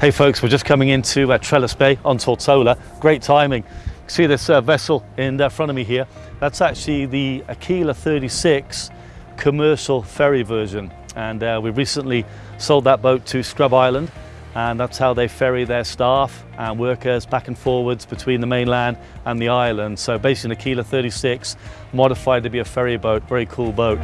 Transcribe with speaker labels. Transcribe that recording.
Speaker 1: Hey folks, we're just coming into uh, Trellis Bay on Tortola. Great timing. See this uh, vessel in uh, front of me here? That's actually the Aquila 36 commercial ferry version. And uh, we recently sold that boat to Scrub Island and that's how they ferry their staff and workers back and forwards between the mainland and the island. So basically an Aquila 36 modified to be a ferry boat, very cool boat.